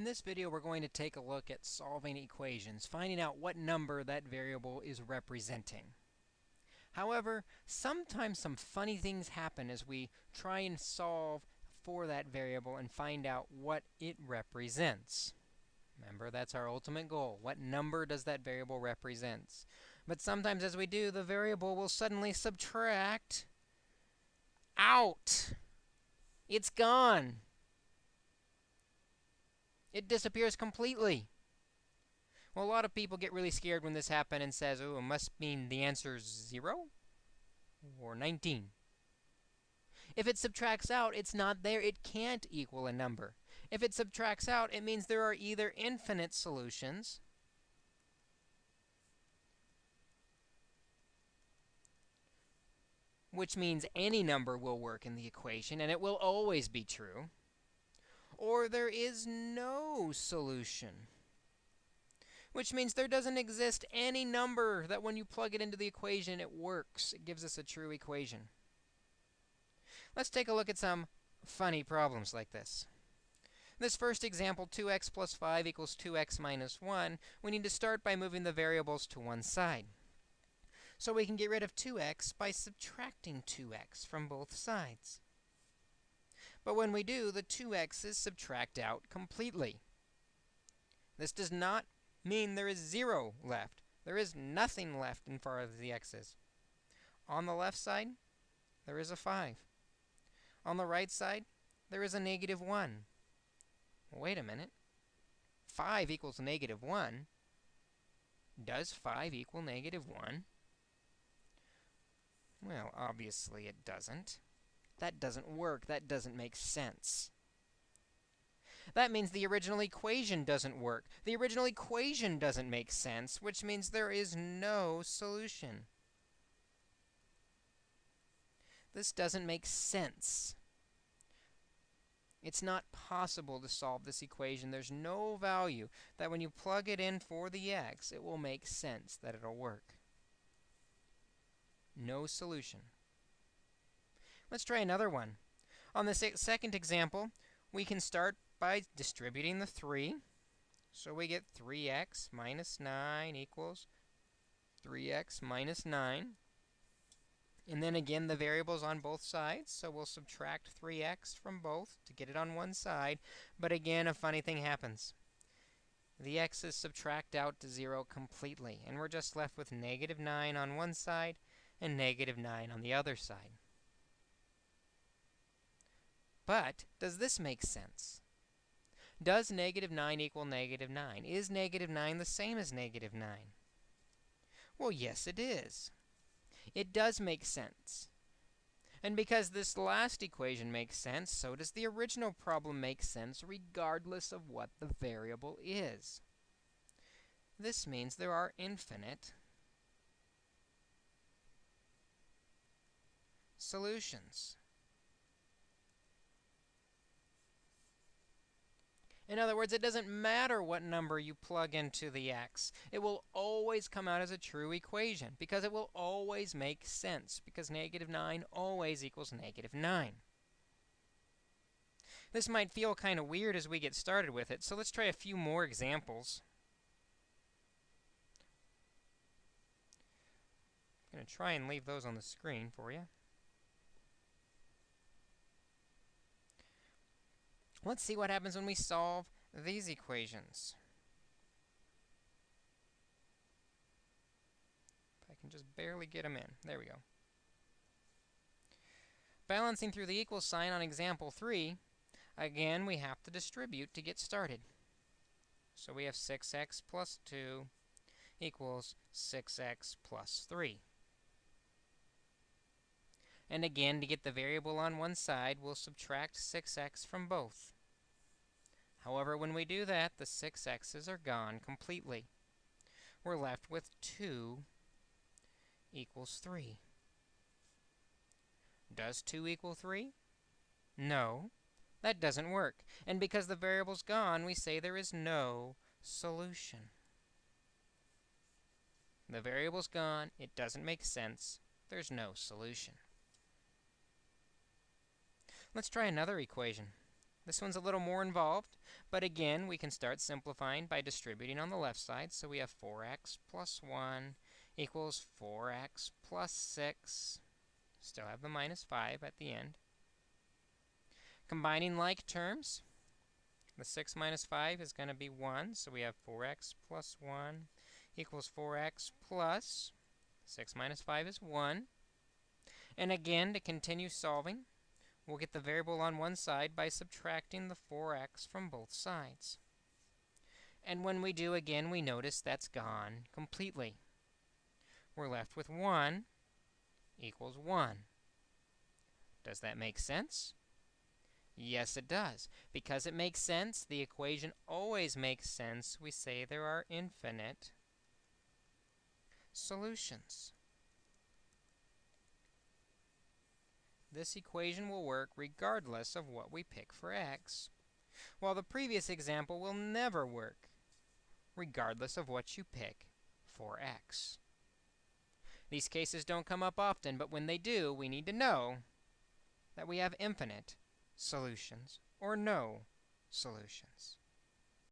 In this video, we're going to take a look at solving equations, finding out what number that variable is representing. However, sometimes some funny things happen as we try and solve for that variable and find out what it represents. Remember, that's our ultimate goal. What number does that variable represent? But sometimes as we do, the variable will suddenly subtract out. It's gone. It disappears completely. Well, a lot of people get really scared when this happens and says, oh, it must mean the answer is 0 or 19. If it subtracts out, it's not there. It can't equal a number. If it subtracts out, it means there are either infinite solutions which means any number will work in the equation, and it will always be true or there is no solution. Which means there doesn't exist any number that when you plug it into the equation, it works. It gives us a true equation. Let's take a look at some funny problems like this. This first example, 2x plus 5 equals 2x minus 1, we need to start by moving the variables to one side. So we can get rid of 2x by subtracting 2x from both sides. But when we do, the two x's subtract out completely. This does not mean there is 0 left. There is nothing left in front of the x's. On the left side, there is a 5. On the right side, there is a negative 1. Wait a minute. 5 equals negative 1. Does 5 equal negative 1? Well, obviously it doesn't. That doesn't work. That doesn't make sense. That means the original equation doesn't work. The original equation doesn't make sense, which means there is no solution. This doesn't make sense. It's not possible to solve this equation. There's no value that when you plug it in for the x, it will make sense, that it'll work. No solution. Let's try another one. On the second example, we can start by distributing the 3. So we get 3x minus 9 equals 3x minus 9. And then again, the variables on both sides. So we'll subtract 3x from both to get it on one side. But again, a funny thing happens. The x's subtract out to 0 completely. And we're just left with negative 9 on one side and negative 9 on the other side. But does this make sense? Does negative 9 equal negative 9? Is negative 9 the same as negative 9? Well, yes, it is. It does make sense. And because this last equation makes sense, so does the original problem make sense regardless of what the variable is. This means there are infinite solutions. In other words, it doesn't matter what number you plug into the x. It will always come out as a true equation because it will always make sense because negative 9 always equals negative 9. This might feel kind of weird as we get started with it, so let's try a few more examples. I'm going to try and leave those on the screen for you. Let's see what happens when we solve these equations. I can just barely get them in. There we go. Balancing through the equal sign on example 3, again, we have to distribute to get started. So we have 6x plus 2 equals 6x plus 3. And again, to get the variable on one side, we'll subtract 6x from both. However, when we do that, the 6x's are gone completely. We're left with 2 equals 3. Does 2 equal 3? No, that doesn't work. And because the variable's gone, we say there is no solution. The variable's gone. It doesn't make sense. There's no solution. Let's try another equation. This one's a little more involved, but again, we can start simplifying by distributing on the left side. So we have 4x plus 1 equals 4x plus 6. Still have the minus 5 at the end. Combining like terms, the 6 minus 5 is going to be 1, so we have 4x plus 1 equals 4x plus 6 minus 5 is 1. And again, to continue solving, we'll get the variable on one side by subtracting the 4x from both sides. And when we do again, we notice that's gone completely. We're left with 1 equals 1. Does that make sense? Yes, it does. Because it makes sense, the equation always makes sense. We say there are infinite solutions. This equation will work regardless of what we pick for x, while the previous example will never work regardless of what you pick for x. These cases don't come up often, but when they do, we need to know that we have infinite solutions or no solutions.